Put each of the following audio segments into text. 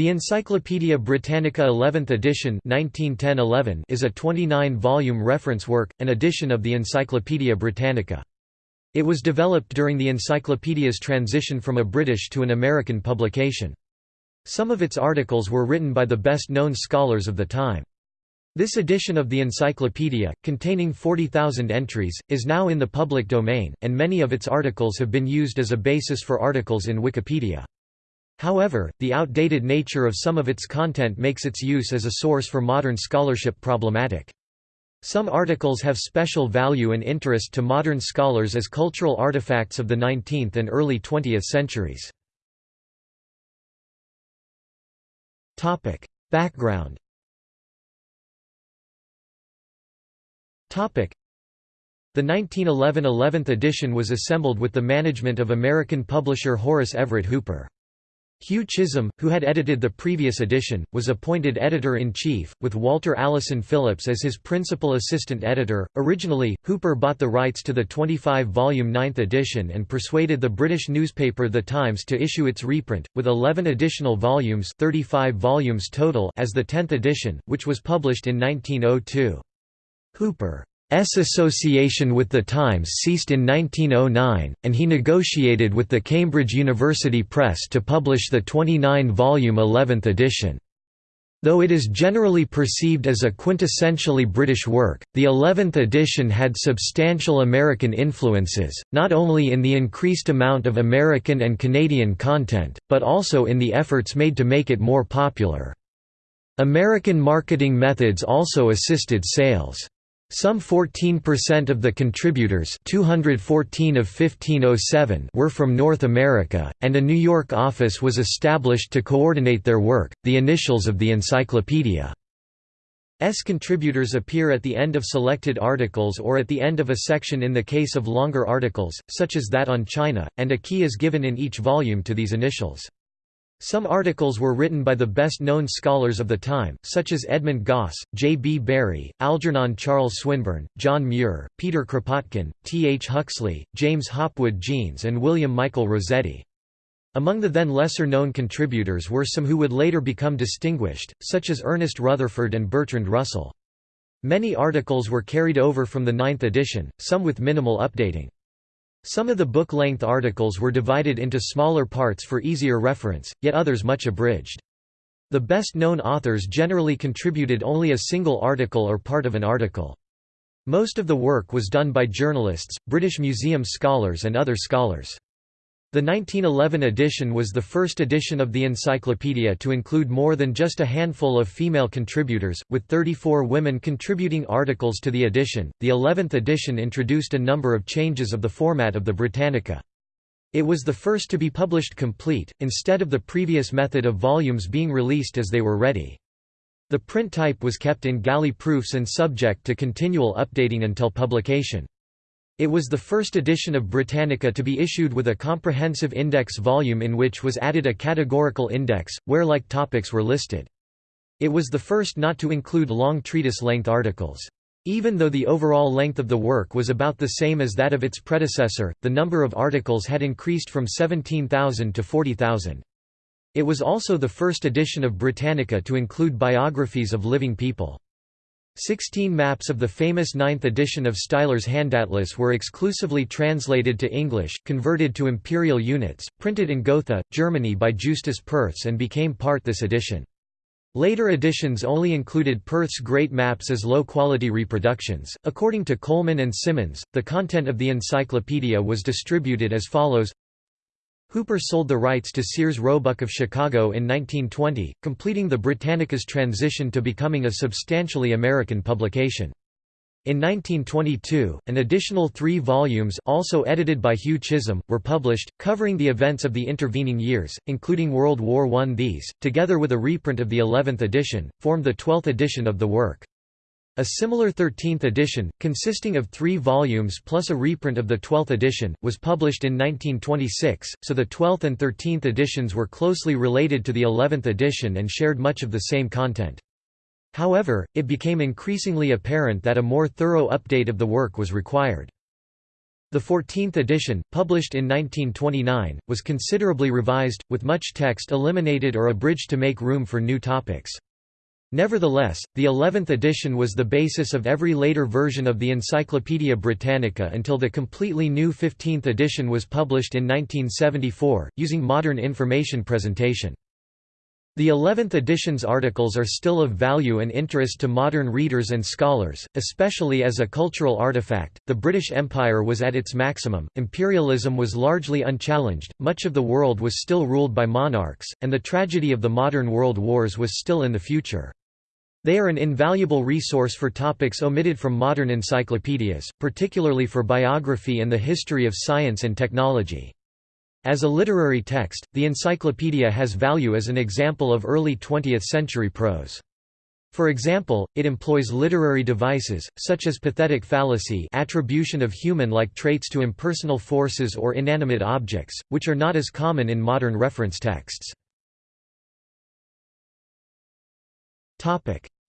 The Encyclopædia Britannica 11th edition 1910 is a 29-volume reference work, an edition of the Encyclopædia Britannica. It was developed during the encyclopedia's transition from a British to an American publication. Some of its articles were written by the best-known scholars of the time. This edition of the encyclopedia, containing 40,000 entries, is now in the public domain, and many of its articles have been used as a basis for articles in Wikipedia. However, the outdated nature of some of its content makes its use as a source for modern scholarship problematic. Some articles have special value and interest to modern scholars as cultural artifacts of the 19th and early 20th centuries. Background The 1911 11th edition was assembled with the management of American publisher Horace Everett Hooper. Hugh Chisholm, who had edited the previous edition, was appointed editor-in-chief, with Walter Allison Phillips as his principal assistant editor. Originally, Hooper bought the rights to the 25-volume ninth edition and persuaded the British newspaper The Times to issue its reprint, with 11 additional volumes 35 volumes total as the 10th edition, which was published in 1902. Hooper association with the Times ceased in 1909, and he negotiated with the Cambridge University Press to publish the 29-volume 11th edition. Though it is generally perceived as a quintessentially British work, the 11th edition had substantial American influences, not only in the increased amount of American and Canadian content, but also in the efforts made to make it more popular. American marketing methods also assisted sales. Some 14% of the contributors 214 of 1507 were from North America, and a New York office was established to coordinate their work. The initials of the encyclopedia S contributors appear at the end of selected articles or at the end of a section in the case of longer articles, such as that on China, and a key is given in each volume to these initials. Some articles were written by the best-known scholars of the time, such as Edmund Gosse, J. B. Barrie, Algernon Charles Swinburne, John Muir, Peter Kropotkin, T. H. Huxley, James Hopwood Jeans and William Michael Rossetti. Among the then lesser-known contributors were some who would later become distinguished, such as Ernest Rutherford and Bertrand Russell. Many articles were carried over from the ninth edition, some with minimal updating. Some of the book-length articles were divided into smaller parts for easier reference, yet others much abridged. The best-known authors generally contributed only a single article or part of an article. Most of the work was done by journalists, British Museum scholars and other scholars. The 1911 edition was the first edition of the encyclopedia to include more than just a handful of female contributors, with 34 women contributing articles to the edition. The 11th edition introduced a number of changes of the format of the Britannica. It was the first to be published complete, instead of the previous method of volumes being released as they were ready. The print type was kept in galley proofs and subject to continual updating until publication. It was the first edition of Britannica to be issued with a comprehensive index volume in which was added a categorical index, where like topics were listed. It was the first not to include long treatise-length articles. Even though the overall length of the work was about the same as that of its predecessor, the number of articles had increased from 17,000 to 40,000. It was also the first edition of Britannica to include biographies of living people. Sixteen maps of the famous ninth edition of Stieler's Handatlas were exclusively translated to English, converted to imperial units, printed in Gotha, Germany by Justus Perthes and became part this edition. Later editions only included Perthes' great maps as low-quality reproductions. According to Coleman and Simmons, the content of the encyclopedia was distributed as follows Hooper sold the rights to Sears Roebuck of Chicago in 1920, completing the Britannica's transition to becoming a substantially American publication. In 1922, an additional three volumes also edited by Hugh Chisholm, were published, covering the events of the intervening years, including World War I. These, together with a reprint of the 11th edition, formed the 12th edition of the work. A similar 13th edition, consisting of three volumes plus a reprint of the 12th edition, was published in 1926, so the 12th and 13th editions were closely related to the 11th edition and shared much of the same content. However, it became increasingly apparent that a more thorough update of the work was required. The 14th edition, published in 1929, was considerably revised, with much text eliminated or abridged to make room for new topics. Nevertheless, the 11th edition was the basis of every later version of the Encyclopaedia Britannica until the completely new 15th edition was published in 1974, using modern information presentation. The 11th edition's articles are still of value and interest to modern readers and scholars, especially as a cultural artifact. The British Empire was at its maximum, imperialism was largely unchallenged, much of the world was still ruled by monarchs, and the tragedy of the modern world wars was still in the future. They are an invaluable resource for topics omitted from modern encyclopedias, particularly for biography and the history of science and technology. As a literary text, the encyclopedia has value as an example of early 20th-century prose. For example, it employs literary devices, such as pathetic fallacy attribution of human-like traits to impersonal forces or inanimate objects, which are not as common in modern reference texts.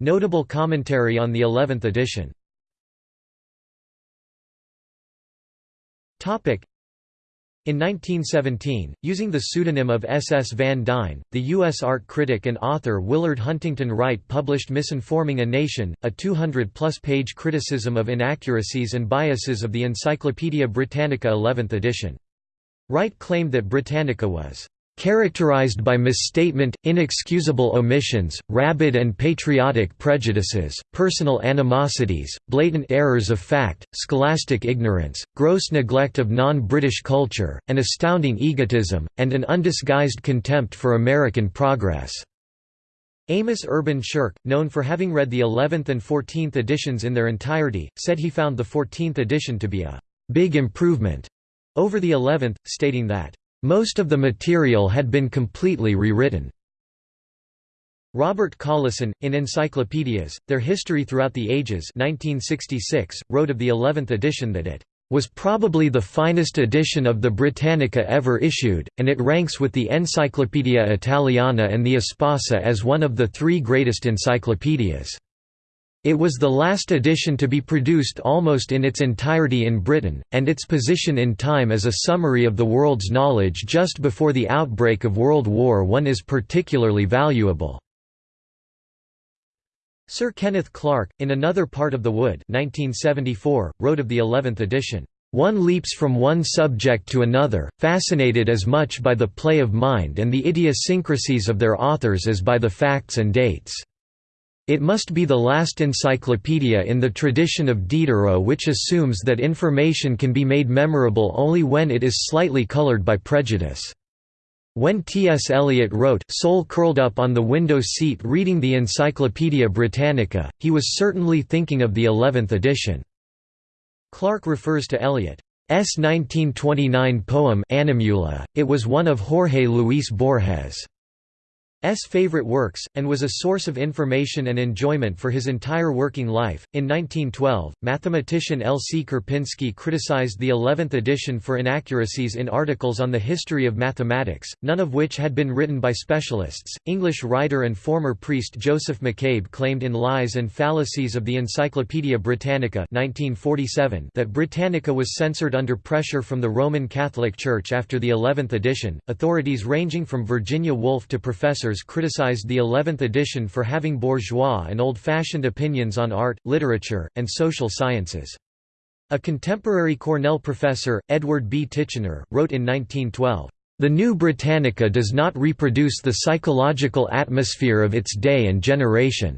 Notable commentary on the 11th edition Topic: in 1917, using the pseudonym of S. S. Van Dyne, the U.S. art critic and author Willard Huntington Wright published Misinforming a Nation, a 200-plus page criticism of inaccuracies and biases of the Encyclopaedia Britannica 11th edition. Wright claimed that Britannica was characterized by misstatement, inexcusable omissions, rabid and patriotic prejudices, personal animosities, blatant errors of fact, scholastic ignorance, gross neglect of non-British culture, an astounding egotism, and an undisguised contempt for American progress." Amos Urban Shirk, known for having read the 11th and 14th editions in their entirety, said he found the 14th edition to be a «big improvement» over the 11th, stating that most of the material had been completely rewritten. Robert Collison, in Encyclopedias, Their History Throughout the Ages 1966, wrote of the 11th edition that it was probably the finest edition of the Britannica ever issued, and it ranks with the Encyclopaedia Italiana and the Espasa as one of the three greatest encyclopedias. It was the last edition to be produced almost in its entirety in Britain, and its position in time as a summary of the world's knowledge just before the outbreak of World War I is particularly valuable. Sir Kenneth Clark, in Another Part of the Wood 1974, wrote of the eleventh edition, "...one leaps from one subject to another, fascinated as much by the play of mind and the idiosyncrasies of their authors as by the facts and dates." It must be the last encyclopedia in the tradition of Diderot which assumes that information can be made memorable only when it is slightly colored by prejudice. When T.S. Eliot wrote Soul curled up on the window seat reading the Encyclopaedia Britannica, he was certainly thinking of the eleventh edition. Clark refers to Eliot's 1929 poem Animula, it was one of Jorge Luis Borges' S. favorite works, and was a source of information and enjoyment for his entire working life. In 1912, mathematician L. C. Karpinski criticized the 11th edition for inaccuracies in articles on the history of mathematics, none of which had been written by specialists. English writer and former priest Joseph McCabe claimed in Lies and Fallacies of the Encyclopaedia Britannica 1947 that Britannica was censored under pressure from the Roman Catholic Church after the 11th edition. Authorities ranging from Virginia Woolf to Professor criticized the 11th edition for having bourgeois and old-fashioned opinions on art, literature, and social sciences. A contemporary Cornell professor, Edward B. Titchener, wrote in 1912, "...the New Britannica does not reproduce the psychological atmosphere of its day and generation."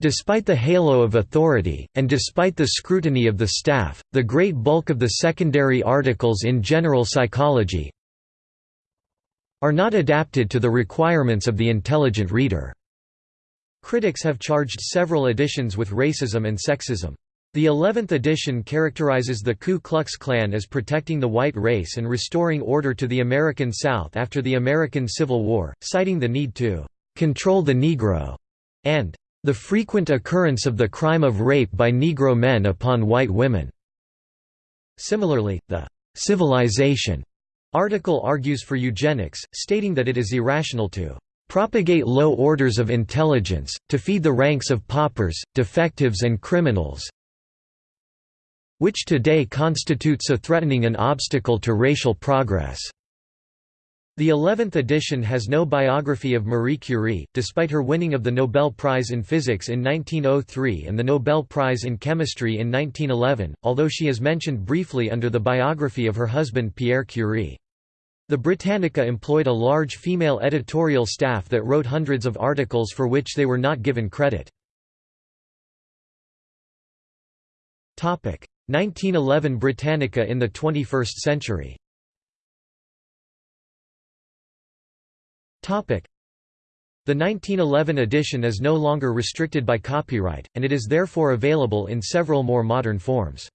Despite the halo of authority, and despite the scrutiny of the staff, the great bulk of the secondary articles in general psychology, are not adapted to the requirements of the intelligent reader. Critics have charged several editions with racism and sexism. The 11th edition characterizes the Ku Klux Klan as protecting the white race and restoring order to the American South after the American Civil War, citing the need to "...control the Negro", and "...the frequent occurrence of the crime of rape by Negro men upon white women." Similarly, the "...civilization", Article argues for eugenics, stating that it is irrational to propagate low orders of intelligence, to feed the ranks of paupers, defectives and criminals which today constitutes a threatening an obstacle to racial progress. The 11th edition has no biography of Marie Curie, despite her winning of the Nobel Prize in Physics in 1903 and the Nobel Prize in Chemistry in 1911, although she is mentioned briefly under the biography of her husband Pierre Curie. The Britannica employed a large female editorial staff that wrote hundreds of articles for which they were not given credit. 1911 Britannica in the 21st century The 1911 edition is no longer restricted by copyright, and it is therefore available in several more modern forms.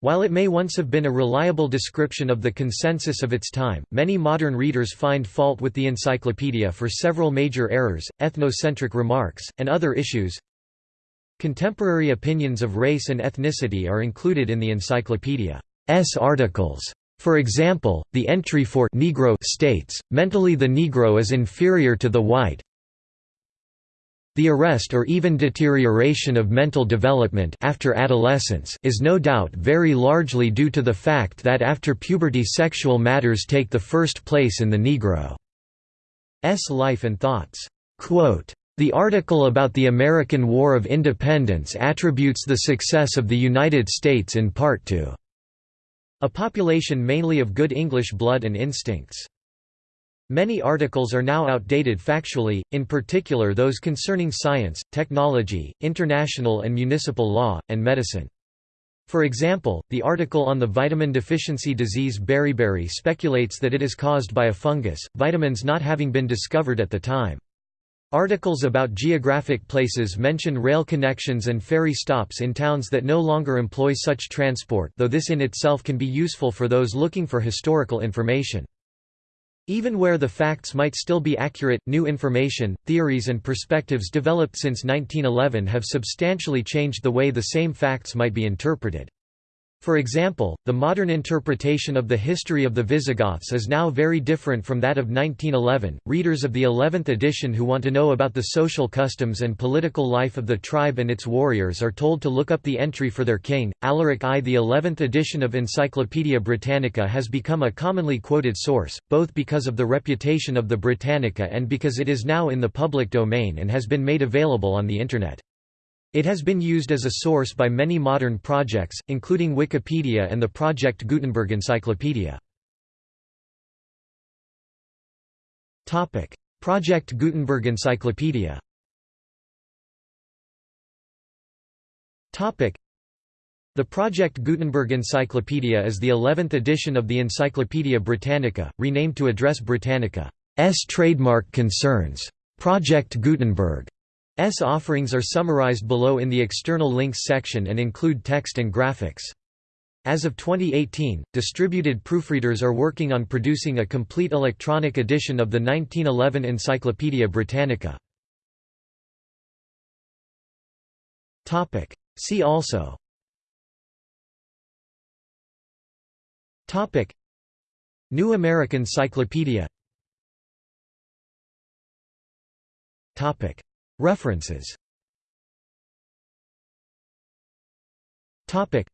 While it may once have been a reliable description of the consensus of its time, many modern readers find fault with the encyclopedia for several major errors, ethnocentric remarks, and other issues. Contemporary opinions of race and ethnicity are included in the encyclopedia's articles. For example, the entry for Negro states, mentally the Negro is inferior to the white. The arrest or even deterioration of mental development after adolescence is no doubt very largely due to the fact that after puberty sexual matters take the first place in the Negro's life and thoughts. Quote, the article about the American War of Independence attributes the success of the United States in part to a population mainly of good English blood and instincts. Many articles are now outdated factually, in particular those concerning science, technology, international and municipal law, and medicine. For example, the article on the vitamin deficiency disease beriberi speculates that it is caused by a fungus, vitamins not having been discovered at the time. Articles about geographic places mention rail connections and ferry stops in towns that no longer employ such transport though this in itself can be useful for those looking for historical information. Even where the facts might still be accurate, new information, theories and perspectives developed since 1911 have substantially changed the way the same facts might be interpreted. For example, the modern interpretation of the history of the Visigoths is now very different from that of 1911. Readers of the 11th edition who want to know about the social customs and political life of the tribe and its warriors are told to look up the entry for their king, Alaric I. The 11th edition of Encyclopaedia Britannica has become a commonly quoted source, both because of the reputation of the Britannica and because it is now in the public domain and has been made available on the Internet. It has been used as a source by many modern projects, including Wikipedia and the Project Gutenberg Encyclopedia. Project Gutenberg Encyclopedia the Project Gutenberg Encyclopedia is the 11th edition of the Encyclopaedia Britannica, renamed to address Britannica's trademark concerns. Project Gutenberg S offerings are summarized below in the external links section and include text and graphics. As of 2018, distributed proofreaders are working on producing a complete electronic edition of the 1911 Encyclopaedia Britannica. See also Topic. New American Cyclopedia References. Topic.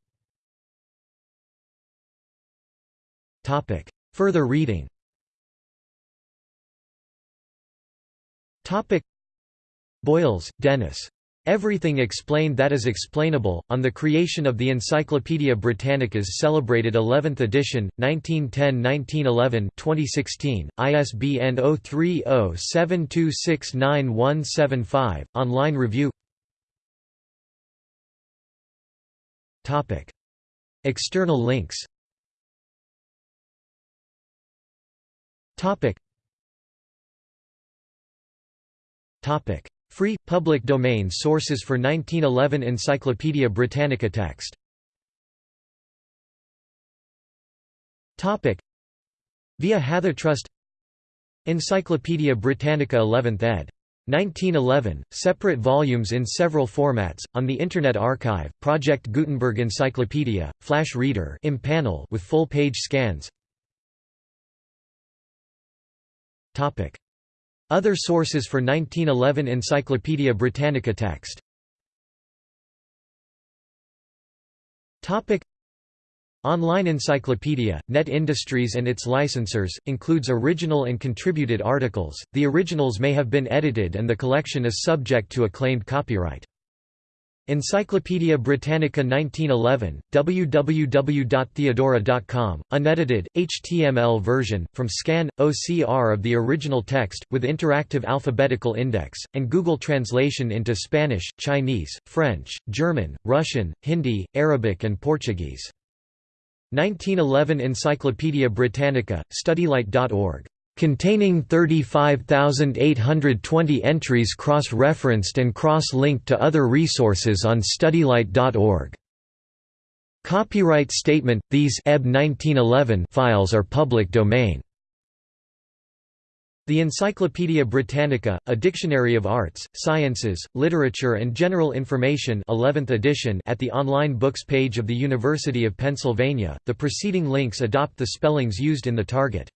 Topic. Further reading. Topic. Boyles, Denis. Everything Explained That Is Explainable, on the creation of the Encyclopædia Britannica's celebrated 11th edition, 1910–1911 2016, ISBN 030-7269-175, online review. External links. Topic Free, public domain sources for 1911 Encyclopaedia Britannica text. Via HathiTrust Encyclopaedia Britannica 11th ed. 1911, separate volumes in several formats, on the Internet Archive, Project Gutenberg Encyclopedia, Flash Reader with full-page scans other sources for 1911 Encyclopaedia Britannica text Topic Online Encyclopedia, Net Industries and its licensors, includes original and contributed articles. The originals may have been edited and the collection is subject to a claimed copyright. Encyclopædia Britannica 1911, www.theodora.com, unedited, HTML version, from scan, OCR of the original text, with interactive alphabetical index, and Google translation into Spanish, Chinese, French, German, Russian, Hindi, Arabic and Portuguese. 1911 Encyclopædia Britannica, studylight.org. Containing 35,820 entries cross-referenced and cross-linked to other resources on studylight.org. Copyright statement – These EB 1911 files are public domain. The Encyclopædia Britannica, a dictionary of arts, sciences, literature and general information 11th edition at the online books page of the University of Pennsylvania. The preceding links adopt the spellings used in the target.